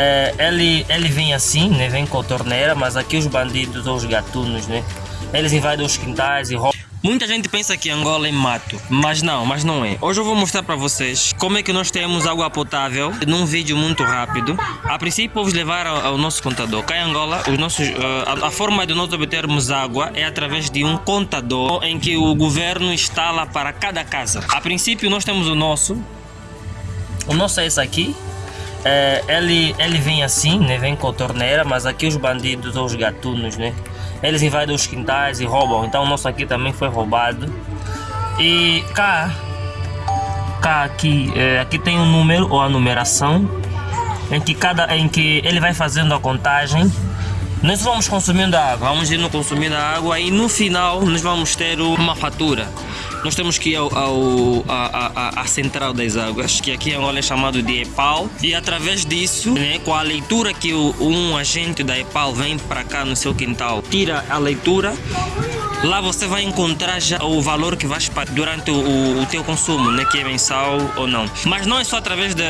É, ele, ele vem assim, né? Vem com a torneira, mas aqui os bandidos ou os gatunos, né? Eles invadem os quintais e roubam. Muita gente pensa que Angola é mato, mas não, mas não é. Hoje eu vou mostrar para vocês como é que nós temos água potável num vídeo muito rápido. A princípio vou vos levar ao, ao nosso contador. Cá em Angola, os nossos, uh, a, a, forma de nós obtermos água é através de um contador em que o governo instala para cada casa. A princípio nós temos o nosso. O nosso é esse aqui. É, ele, ele vem assim, né? Vem com a torneira, mas aqui os bandidos ou os gatunos, né? eles invadem os quintais e roubam. Então o nosso aqui também foi roubado. E cá, cá aqui, é, aqui tem um número ou a numeração em que cada, em que ele vai fazendo a contagem. Nós vamos consumindo água, vamos indo consumindo a água e no final nós vamos ter uma fatura nós temos que ir ao, ao a, a, a, central das águas, que aqui em Angola é chamado de EPAL, e através disso, né, com a leitura que o, um agente da EPAL vem para cá no seu quintal, tira a leitura, lá você vai encontrar já o valor que vais pagar durante o, o, teu consumo, né, que é mensal ou não. Mas não é só através de,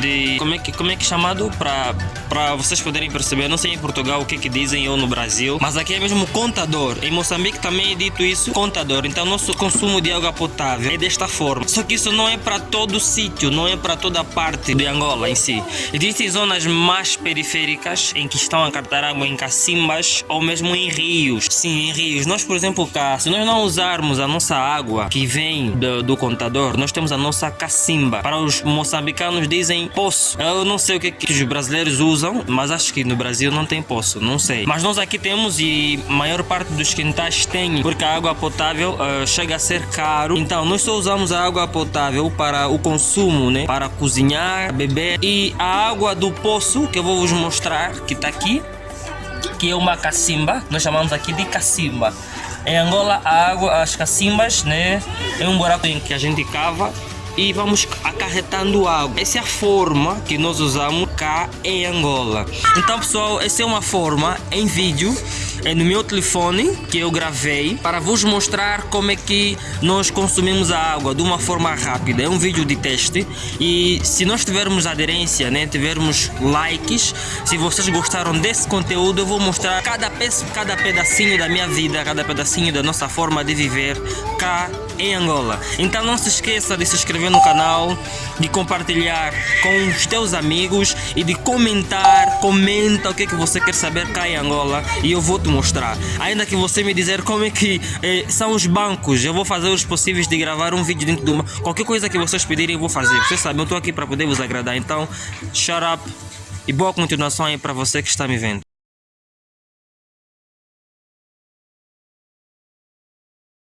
de como é que como é que é chamado para para vocês poderem perceber. Não sei em Portugal o que que dizem ou no Brasil, mas aqui é mesmo contador. Em Moçambique também é dito isso, contador. Então nosso consumo de água potável é desta forma. Só que isso não é para todo sítio, não é para toda parte de Angola em si. Existem zonas mais periféricas em que estão a captar água em cacimbas ou mesmo em rios. Sim, em rios. Nós, por exemplo, cá, se nós não usarmos a nossa água que vem do, do contador, nós temos a nossa cacimba. Para os moçambicanos dizem poço. Eu não sei o que, que os brasileiros usam, mas acho que no Brasil não tem poço, não sei. Mas nós aqui temos e a maior parte dos quintais tem, porque a água potável uh, chega a ser caro. Então, nós só usamos a água potável para o consumo, né? Para cozinhar, beber. E a água do poço, que eu vou vos mostrar, que está aqui, que é uma cacimba, nós chamamos aqui de cacimba. Em Angola, a água, as cacimbas, né? É um buraco em que a gente cava e vamos acarretando água. Essa é a forma que nós usamos cá em Angola. Então, pessoal, essa é uma forma em vídeo é no meu telefone que eu gravei para vos mostrar como é que nós consumimos a água de uma forma rápida. É um vídeo de teste e se nós tivermos aderência, né, tivermos likes, se vocês gostaram desse conteúdo, eu vou mostrar cada, peço, cada pedacinho da minha vida, cada pedacinho da nossa forma de viver cá em Angola. Então não se esqueça de se inscrever no canal, de compartilhar com os teus amigos e de comentar, comenta o que, é que você quer saber cá em Angola e eu vou te mostrar. Ainda que você me dizer como é que eh, são os bancos, eu vou fazer os possíveis de gravar um vídeo dentro de uma... Qualquer coisa que vocês pedirem eu vou fazer. Vocês sabem, eu estou aqui para poder vos agradar. Então, shut up e boa continuação aí para você que está me vendo.